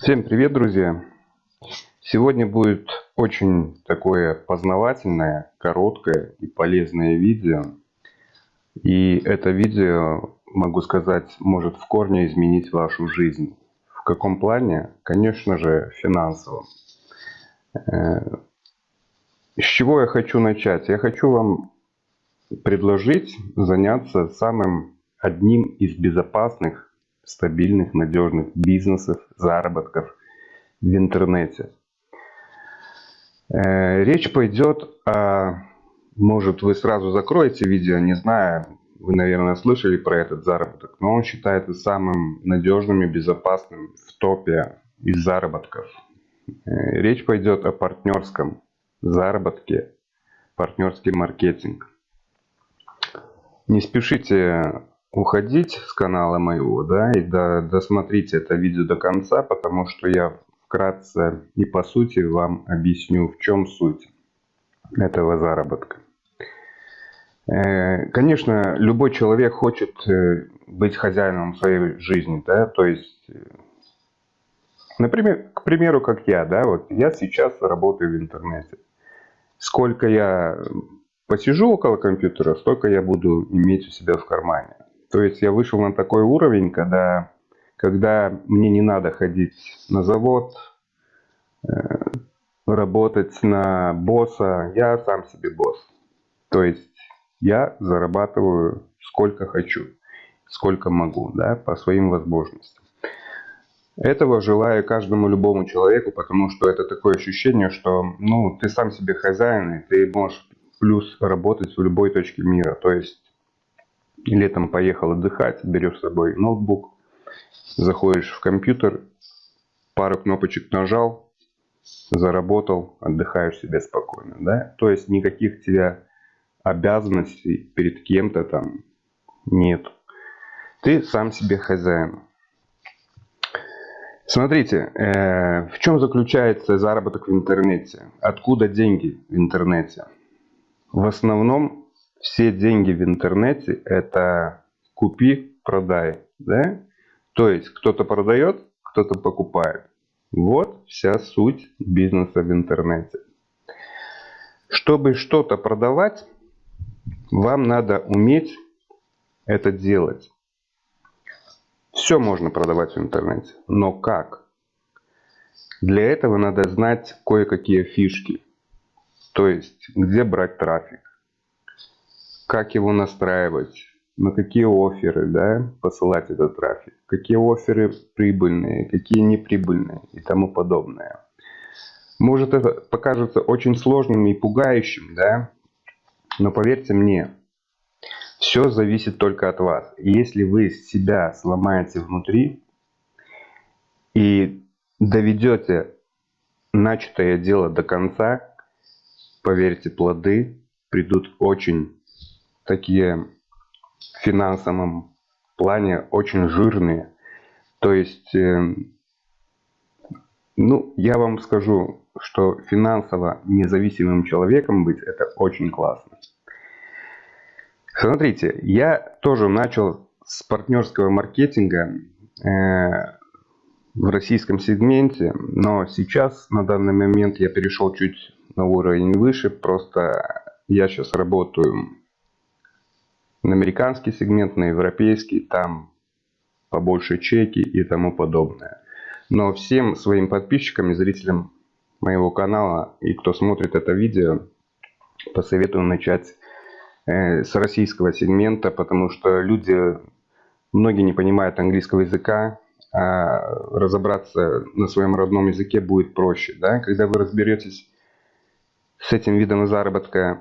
Всем привет, друзья! Сегодня будет очень такое познавательное, короткое и полезное видео. И это видео, могу сказать, может в корне изменить вашу жизнь. В каком плане? Конечно же, финансовом. Э, с чего я хочу начать? Я хочу вам предложить заняться самым одним из безопасных стабильных, надежных бизнесов, заработков в интернете. Э, речь пойдет о, может вы сразу закроете видео, не знаю, вы, наверное, слышали про этот заработок, но он считается самым надежным и безопасным в топе из заработков. Э, речь пойдет о партнерском заработке, партнерский маркетинг. Не спешите уходить с канала моего, да, и до, досмотрите это видео до конца, потому что я вкратце и по сути вам объясню, в чем суть этого заработка. Э, конечно, любой человек хочет э, быть хозяином своей жизни, да, то есть, э, например, к примеру, как я, да, вот я сейчас работаю в интернете. Сколько я посижу около компьютера, столько я буду иметь у себя в кармане. То есть я вышел на такой уровень, когда, когда мне не надо ходить на завод, э, работать на босса, я сам себе босс. То есть я зарабатываю сколько хочу, сколько могу, да, по своим возможностям. Этого желаю каждому любому человеку, потому что это такое ощущение, что ну, ты сам себе хозяин, и ты можешь плюс работать в любой точке мира. То есть летом поехал отдыхать, берешь с собой ноутбук, заходишь в компьютер, пару кнопочек нажал, заработал, отдыхаешь себе спокойно. Да? То есть никаких тебя обязанностей перед кем-то там нет. Ты сам себе хозяин. Смотрите, э, в чем заключается заработок в интернете? Откуда деньги в интернете? В основном все деньги в интернете это купи, продай. Да? То есть кто-то продает, кто-то покупает. Вот вся суть бизнеса в интернете. Чтобы что-то продавать, вам надо уметь это делать. Все можно продавать в интернете, но как? Для этого надо знать кое-какие фишки. То есть, где брать трафик, как его настраивать, на какие оферы да, посылать этот трафик, какие оферы прибыльные, какие неприбыльные и тому подобное. Может это покажется очень сложным и пугающим, да? но поверьте мне, все зависит только от вас. Если вы себя сломаете внутри и доведете начатое дело до конца, поверьте, плоды придут очень такие в финансовом плане очень жирные. То есть, э, ну, я вам скажу, что финансово независимым человеком быть это очень классно. Смотрите, я тоже начал с партнерского маркетинга э, в российском сегменте, но сейчас на данный момент я перешел чуть на уровень выше, просто я сейчас работаю на американский сегмент, на европейский, там побольше чеки и тому подобное. Но всем своим подписчикам и зрителям моего канала и кто смотрит это видео, посоветую начать э, с российского сегмента, потому что люди, многие не понимают английского языка, а разобраться на своем родном языке будет проще. Да? Когда вы разберетесь с этим видом заработка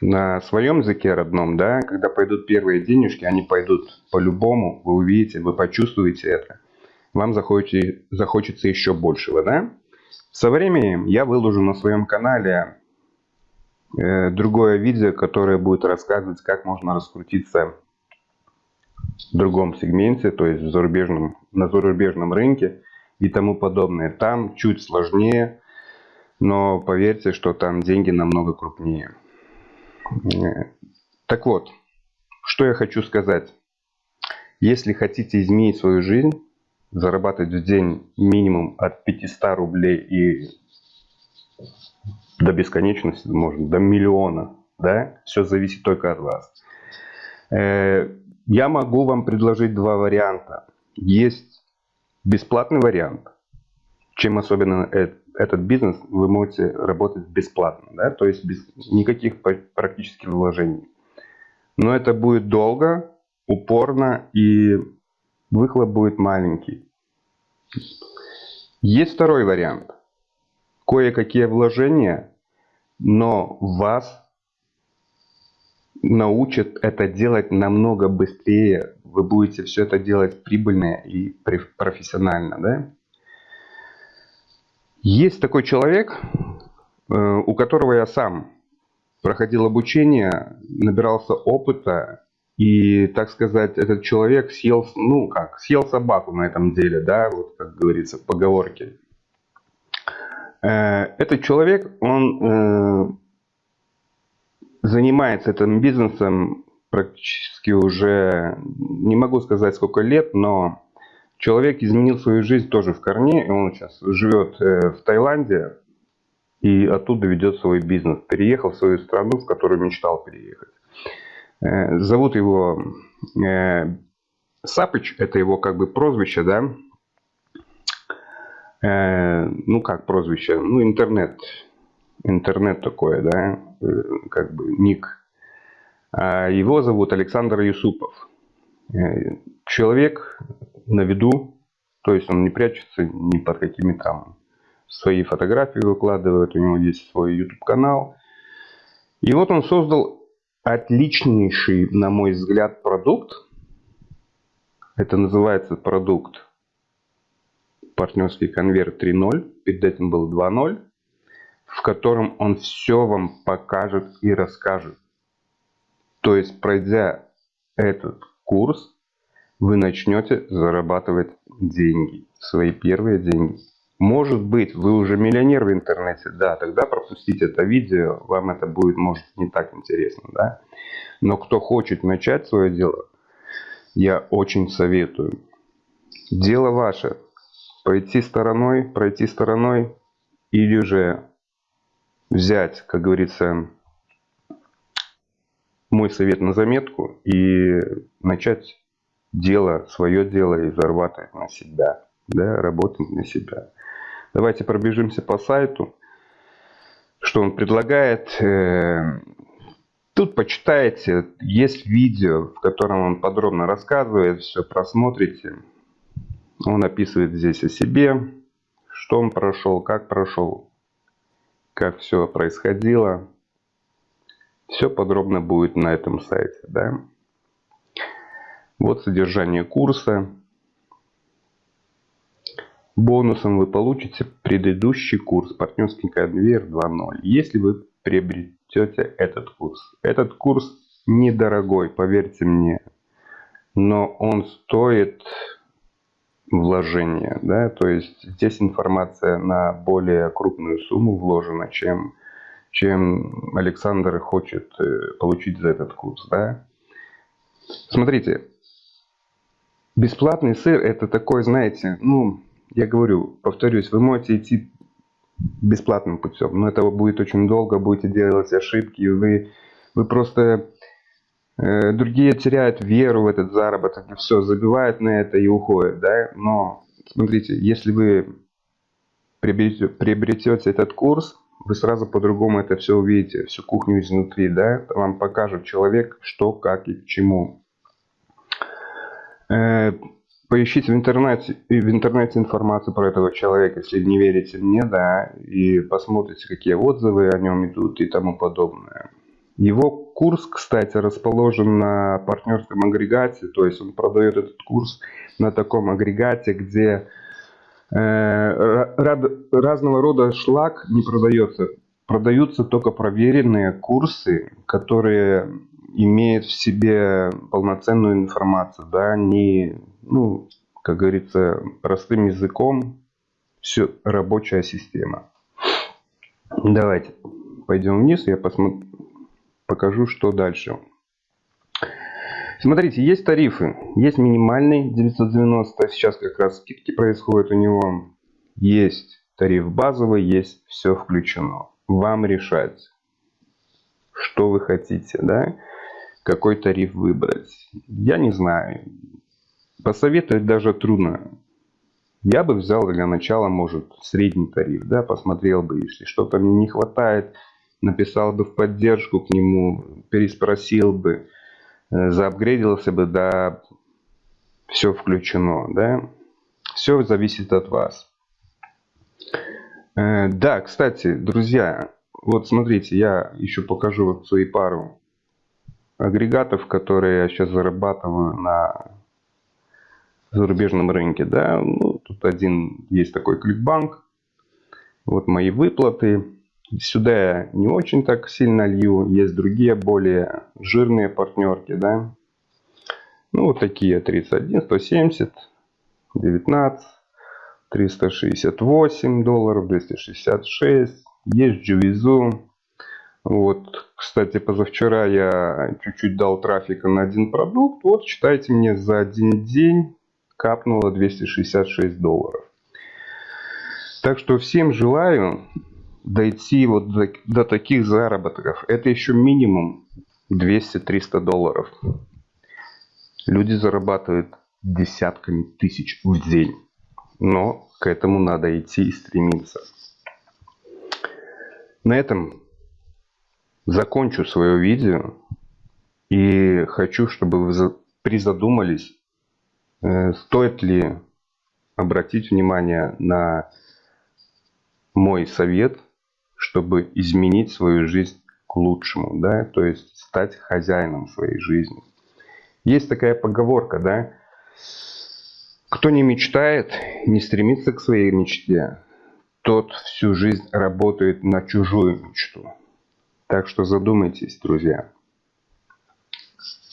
на своем языке родном, да, когда пойдут первые денежки, они пойдут по-любому, вы увидите, вы почувствуете это. Вам захочется, захочется еще большего, да. Со временем я выложу на своем канале э, другое видео, которое будет рассказывать, как можно раскрутиться в другом сегменте, то есть в зарубежном, на зарубежном рынке и тому подобное. Там чуть сложнее, но поверьте, что там деньги намного крупнее. Так вот, что я хочу сказать. Если хотите изменить свою жизнь, зарабатывать в день минимум от 500 рублей и до бесконечности, можно, до миллиона, да, все зависит только от вас. Э, я могу вам предложить два варианта. Есть бесплатный вариант, чем особенно этот бизнес, вы можете работать бесплатно, да, то есть без никаких практически вложений. Но это будет долго, упорно и выхлоп будет маленький. Есть второй вариант. Кое-какие вложения, но вас научат это делать намного быстрее. Вы будете все это делать прибыльно и профессионально. Да? Есть такой человек, э, у которого я сам проходил обучение, набирался опыта, и, так сказать, этот человек съел, ну как, съел собаку на этом деле, да, вот как говорится в поговорке. Э, этот человек, он э, занимается этим бизнесом практически уже, не могу сказать сколько лет, но Человек изменил свою жизнь тоже в корне, и он сейчас живет э, в Таиланде и оттуда ведет свой бизнес. Переехал в свою страну, в которую мечтал переехать. Э, зовут его э, Сапыч, это его как бы прозвище, да? Ну как прозвище? Ну интернет. Интернет такое, да? Как бы ник. А его зовут Александр Юсупов. Человек на виду, то есть он не прячется ни под какими там свои фотографии выкладывает, у него есть свой YouTube канал. И вот он создал отличнейший, на мой взгляд, продукт. Это называется продукт партнерский конверт 3.0, перед этим был 2.0, в котором он все вам покажет и расскажет. То есть, пройдя этот курс, вы начнете зарабатывать деньги, свои первые деньги. Может быть, вы уже миллионер в интернете, да, тогда пропустите это видео, вам это будет, может, не так интересно, да. Но кто хочет начать свое дело, я очень советую. Дело ваше. Пойти стороной, пройти стороной или же взять, как говорится, мой совет на заметку и начать дело, свое дело и зарабатывать на себя, да, работать на себя. Давайте пробежимся по сайту, что он предлагает. Э, тут почитайте, есть видео, в котором он подробно рассказывает, все просмотрите. Он описывает здесь о себе, что он прошел, как прошел, как все происходило. Все подробно будет на этом сайте. Да? Вот содержание курса. Бонусом вы получите предыдущий курс «Партнерский конвейер 2.0», если вы приобретете этот курс. Этот курс недорогой, поверьте мне, но он стоит вложения. Да? То есть здесь информация на более крупную сумму вложена, чем, чем Александр хочет э, получить за этот курс. Да? Смотрите, Бесплатный сыр это такой, знаете, ну, я говорю, повторюсь, вы можете идти бесплатным путем, но это будет очень долго, будете делать ошибки, вы, вы просто... Э, другие теряют веру в этот заработок, и все, забивают на это и уходят, да, но смотрите, если вы приобретете, приобретете этот курс, вы сразу по-другому это все увидите, всю кухню изнутри, да, вам покажет человек, что, как и к чему. Э, поищите в интернете, в интернете информацию про этого человека, если не верите мне, да, и посмотрите, какие отзывы о нем идут и тому подобное. Его курс, кстати, расположен на партнерском агрегате, то есть он продает этот курс на таком агрегате, где э, разного рода шлак не продается. Продаются только проверенные курсы, которые имеет в себе полноценную информацию, да, не, ну, как говорится, простым языком, все рабочая система. Давайте пойдем вниз, я посмотрю, покажу, что дальше. Смотрите, есть тарифы. Есть минимальный 990, сейчас как раз скидки происходят у него. Есть тариф базовый, есть все включено. Вам решать, что вы хотите, да? Какой тариф выбрать. Я не знаю. Посоветовать даже трудно. Я бы взял для начала, может, средний тариф, да, посмотрел бы, если что-то мне не хватает, написал бы в поддержку к нему, переспросил бы, э, заапгрейдился бы, да, все включено, да. Все зависит от вас. Э, да, кстати, друзья, вот смотрите, я еще покажу вот свои пару агрегатов, которые я сейчас зарабатываю на зарубежном рынке, да, ну, тут один есть такой кликбанк, вот мои выплаты, Сюда я не очень так сильно лью. Есть другие более жирные партнерки, да. Ну, вот такие 31, 170, 19, 368 долларов, 266. Есть Джувизу. Вот, кстати, позавчера я чуть-чуть дал трафика на один продукт. Вот, считайте мне, за один день капнуло 266 долларов. Так что всем желаю дойти вот до, до таких заработков, это еще минимум 200-300 долларов. Люди зарабатывают десятками тысяч в день. Но к этому надо идти и стремиться. На этом закончу свое видео. И хочу, чтобы вы призадумались, э, стоит ли обратить внимание на мой совет чтобы изменить свою жизнь к лучшему, да, то есть стать хозяином своей жизни. Есть такая поговорка, да, кто не мечтает, не стремится к своей мечте, тот всю жизнь работает на чужую мечту. Так что задумайтесь, друзья.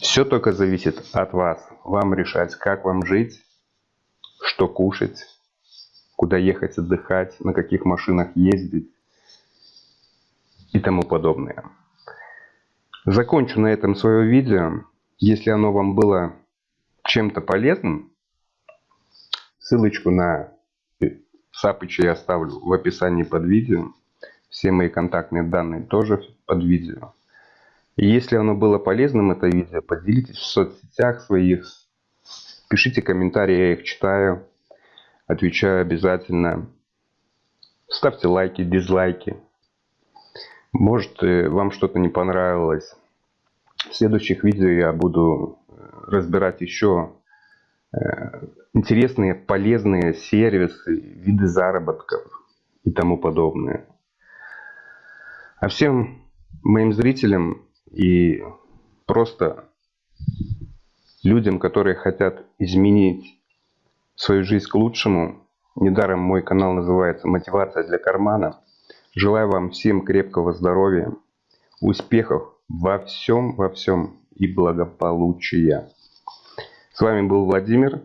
Все только зависит от вас. Вам решать, как вам жить, что кушать, куда ехать отдыхать, на каких машинах ездить и тому подобное. Закончу на этом свое видео. Если оно вам было чем-то полезным, ссылочку на Сапыча я оставлю в описании под видео. Все мои контактные данные тоже под видео. И если оно было полезным, это видео, поделитесь в соцсетях своих. Пишите комментарии, я их читаю. Отвечаю обязательно. Ставьте лайки, дизлайки. Может, э, вам что-то не понравилось. В следующих видео я буду э, разбирать еще э, интересные, полезные сервисы, виды заработков и тому подобное. А всем моим зрителям и просто людям, которые хотят изменить свою жизнь к лучшему, недаром мой канал называется «Мотивация для кармана», Желаю вам всем крепкого здоровья, успехов во всем, во всем и благополучия. С вами был Владимир.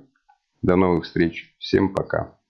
До новых встреч. Всем пока.